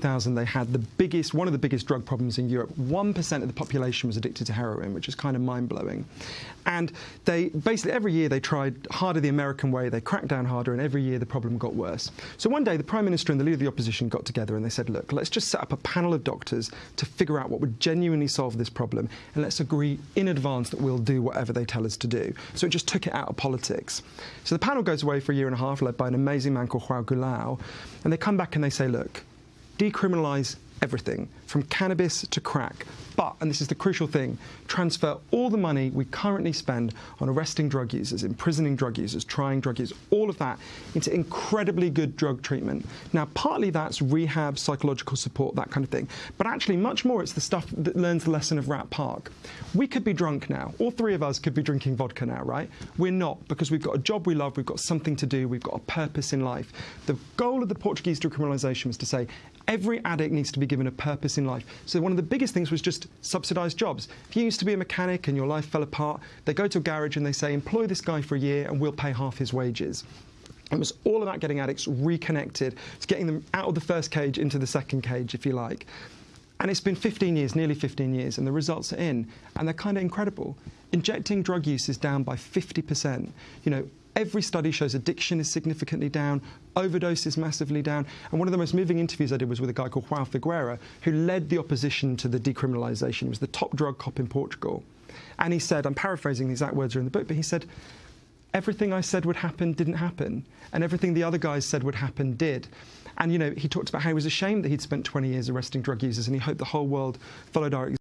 2000, they had the biggest, one of the biggest drug problems in Europe. 1% of the population was addicted to heroin, which is kind of mind blowing. And they basically, every year they tried harder the American way, they cracked down harder, and every year the problem got worse. So one day the Prime Minister and the leader of the opposition got together and they said, look, let's just set up a panel of doctors to figure out what would genuinely solve this problem, and let's agree in advance that we'll do whatever they tell us to do. So it just took it out of politics. So the panel goes away for a year and a half, led by an amazing man called Joao Goulao, and they come back and they say, look, decriminalise everything from cannabis to crack. But, and this is the crucial thing, transfer all the money we currently spend on arresting drug users, imprisoning drug users, trying drug users, all of that into incredibly good drug treatment. Now, partly that's rehab, psychological support, that kind of thing. But actually, much more, it's the stuff that learns the lesson of Rat Park. We could be drunk now. All three of us could be drinking vodka now, right? We're not because we've got a job we love, we've got something to do, we've got a purpose in life. The goal of the Portuguese decriminalisation was to say every addict needs to be given a purpose in life. So one of the biggest things was just subsidised jobs. If you used to be a mechanic and your life fell apart, they go to a garage and they say, employ this guy for a year and we'll pay half his wages. It was all about getting addicts reconnected, it's getting them out of the first cage into the second cage, if you like. And it's been 15 years, nearly 15 years, and the results are in, and they're kind of incredible. Injecting drug use is down by 50%. You know, Every study shows addiction is significantly down, overdose is massively down. And one of the most moving interviews I did was with a guy called João Figueira, who led the opposition to the decriminalisation. He was the top drug cop in Portugal. And he said, I'm paraphrasing the exact words are in the book, but he said, everything I said would happen didn't happen, and everything the other guys said would happen did. And you know, he talked about how he was ashamed that he'd spent 20 years arresting drug users, and he hoped the whole world followed our